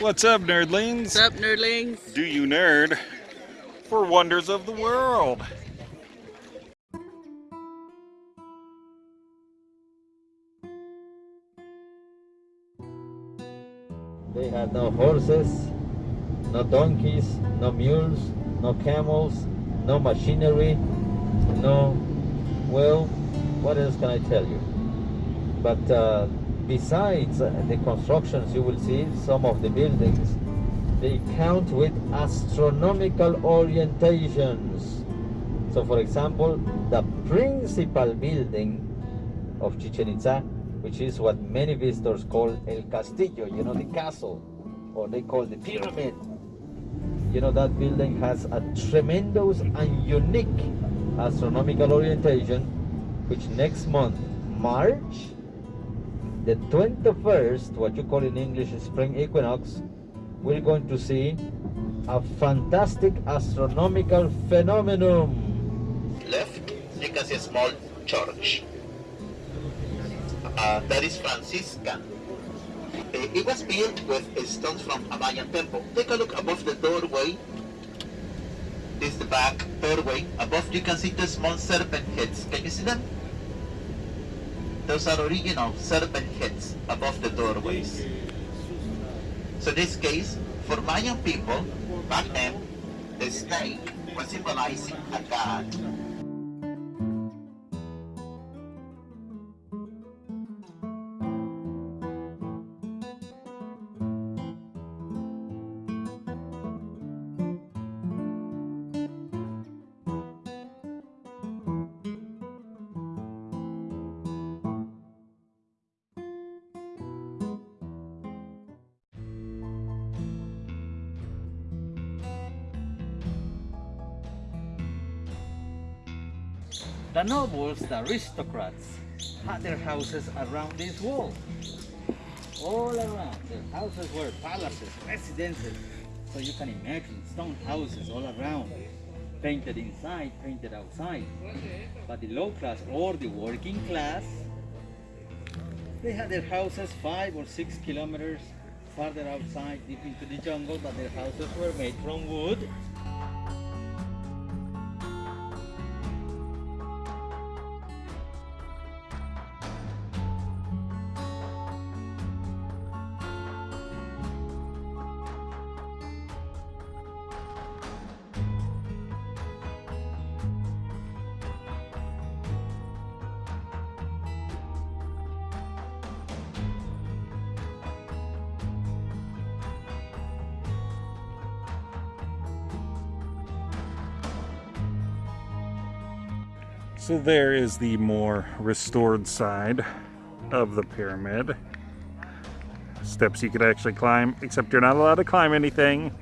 What's up, nerdlings? What's up, nerdlings? Do you nerd for wonders of the world? They had no horses, no donkeys, no mules, no camels, no machinery, no, well, what else can I tell you? But uh, besides the constructions you will see, some of the buildings, they count with astronomical orientations. So for example, the principal building of Chichen Itza, which is what many visitors call El Castillo, you know, the castle, or they call the pyramid. You know, that building has a tremendous and unique astronomical orientation, which next month, March, the 21st, what you call in English spring equinox, we're going to see a fantastic astronomical phenomenon. Left, you can see a small church. Uh, that is Franciscan. Uh, it was built with stones from a Mayan temple. Take a look above the doorway. This is the back doorway. Above you can see the small serpent heads. Can you see them? Those are original serpent heads above the doorways. So this case, for Mayan people, back then, the snake was symbolizing a god. The nobles, the aristocrats, had their houses around this wall. All around. Their houses were palaces, residences. So you can imagine stone houses all around. Painted inside, painted outside. But the low class or the working class, they had their houses five or six kilometers farther outside, deep into the jungle, but their houses were made from wood. So there is the more restored side of the pyramid. Steps you could actually climb, except you're not allowed to climb anything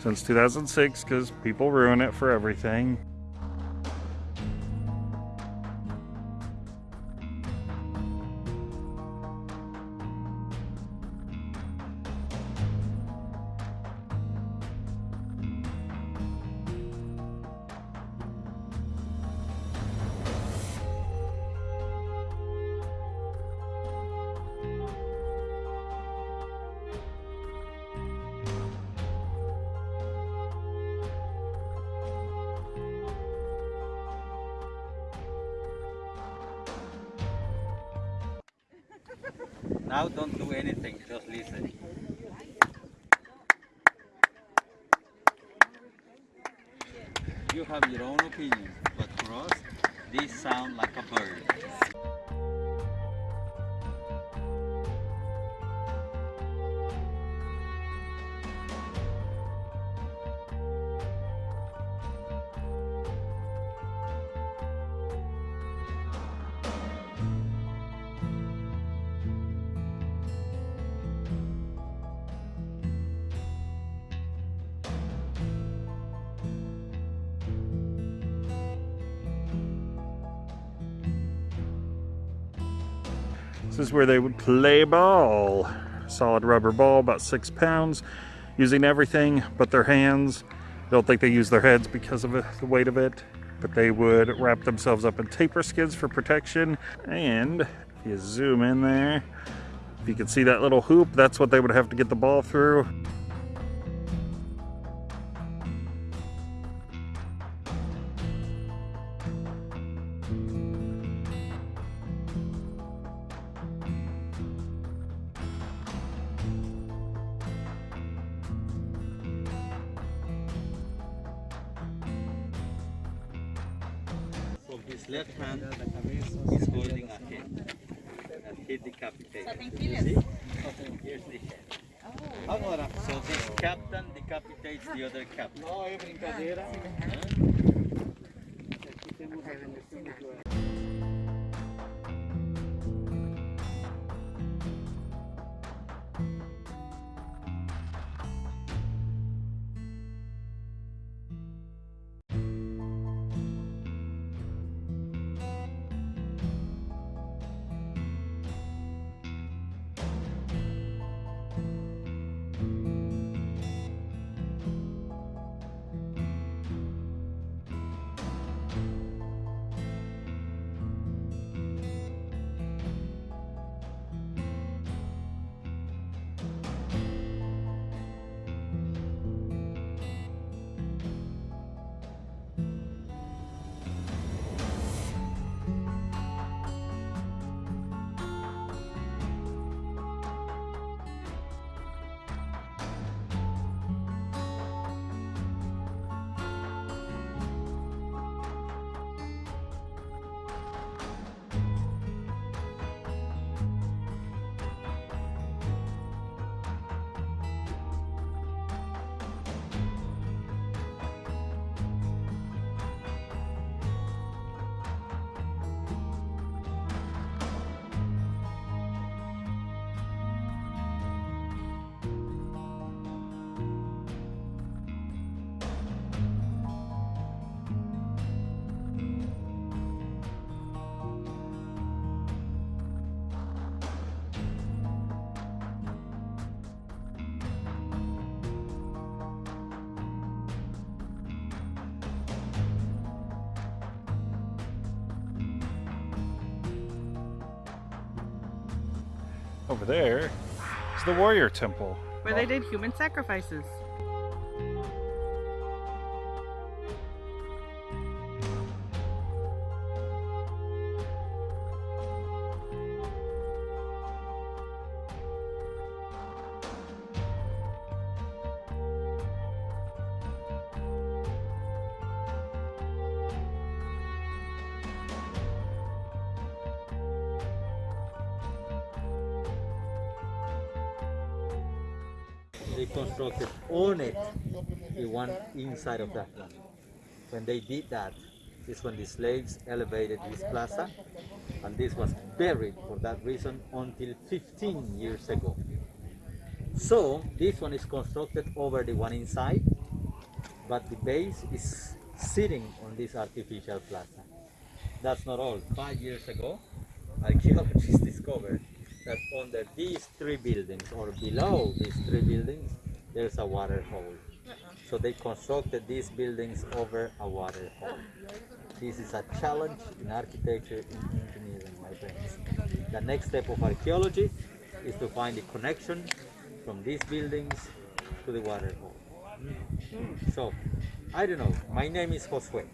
since 2006 because people ruin it for everything. Now don't do anything, just listen. You have your own opinion, but for us, these sound like a bird. This is where they would play ball. Solid rubber ball, about six pounds, using everything but their hands. I don't think they use their heads because of uh, the weight of it, but they would wrap themselves up in tapir skins for protection. And if you zoom in there, If you can see that little hoop, that's what they would have to get the ball through. Decapitated. Here's the head. Agora, so this captain decapitates the other captain. Não, é brincadeira. Over there is the warrior temple. Where they did human sacrifices. They constructed on it the one inside of that one. When they did that, is when the slaves elevated this plaza, and this was buried for that reason until 15 years ago. So this one is constructed over the one inside, but the base is sitting on this artificial plaza. That's not all. Five years ago, archaeologists discovered that under these three buildings or below these three buildings, there's a water hole. So they constructed these buildings over a water hole. This is a challenge in architecture and engineering, my friends. The next step of archaeology is to find the connection from these buildings to the water hole. So, I don't know. My name is Josue.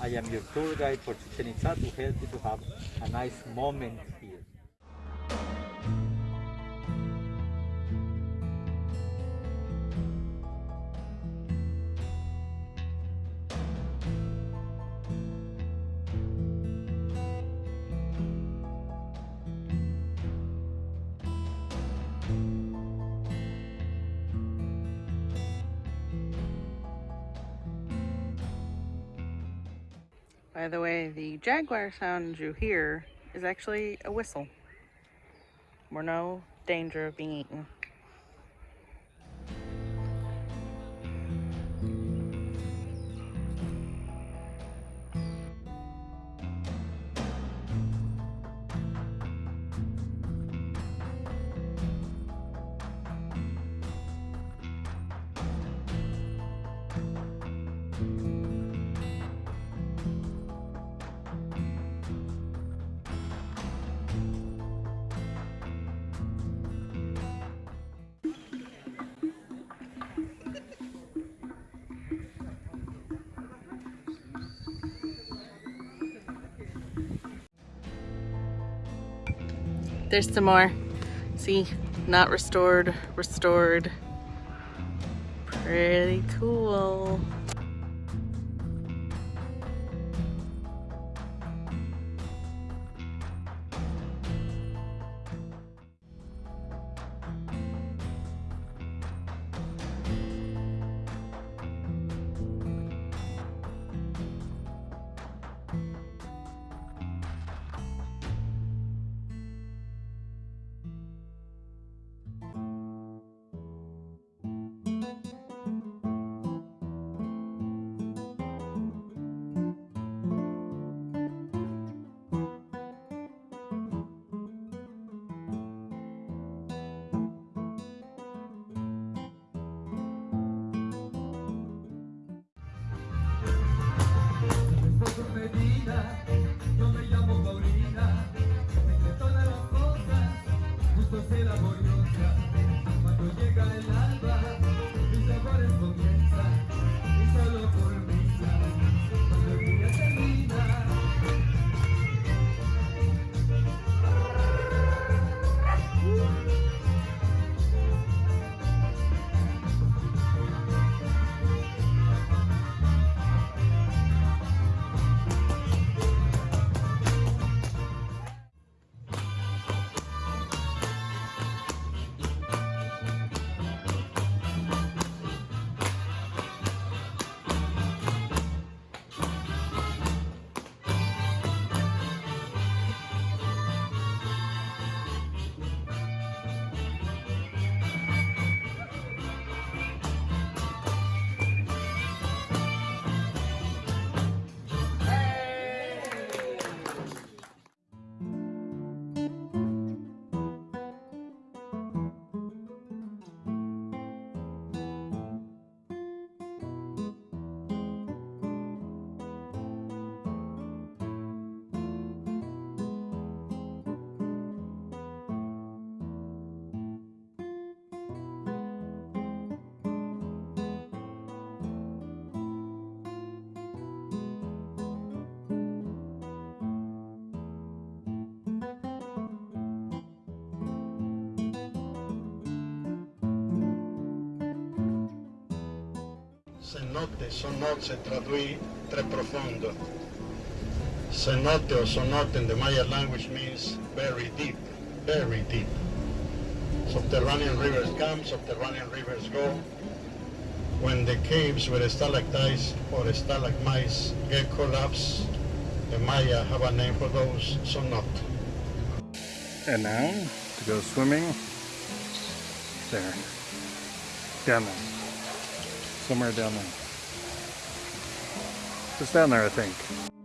I am your tour guide for Chichen Itza to help you to have a nice moment By the way, the jaguar sound you hear is actually a whistle. We're no danger of being eaten. There's some more. See, not restored, restored. Pretty cool. Cenote, sonot se traduit très profondo. Cenote or sonot in the Maya language means very deep, very deep. Subterranean rivers come, subterranean rivers go. When the caves with stalactites or stalagmites get collapsed, the Maya have a name for those, sonot. And now, to go swimming, there. Down there. Somewhere down there. Just down there, I think.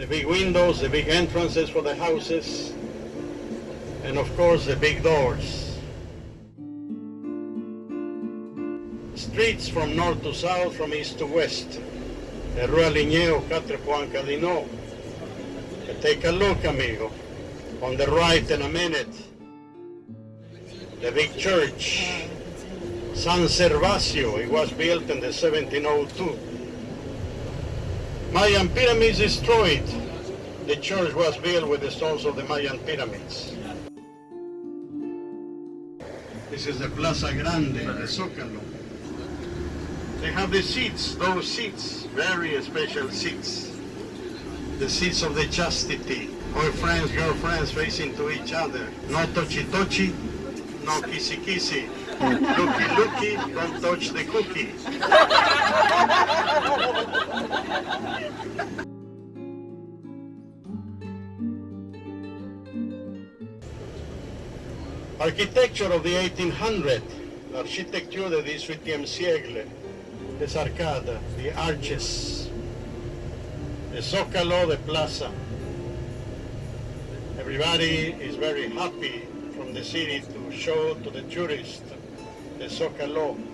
The big windows, the big entrances for the houses, and of course the big doors. Streets from north to south, from east to west. The Rua Ligneo, Quatre Point Cadino. Take a look, amigo. On the right in a minute. The big church. San Servacio, it was built in the 1702. Mayan pyramids destroyed. The church was built with the stones of the Mayan pyramids. This is the Plaza Grande, the Zócalo. They have the seats, those seats, very special seats. The seats of the chastity. Boyfriends, girlfriends facing to each other. No touchy touchy, no kissy kissy. Looky looky, don't touch the cookie. Architecture of the 1800, l'architecture del 18e siècle, les arcades, the arches, the zócalo, the plaza. Everybody is very happy from the city to show to the tourists the zócalo,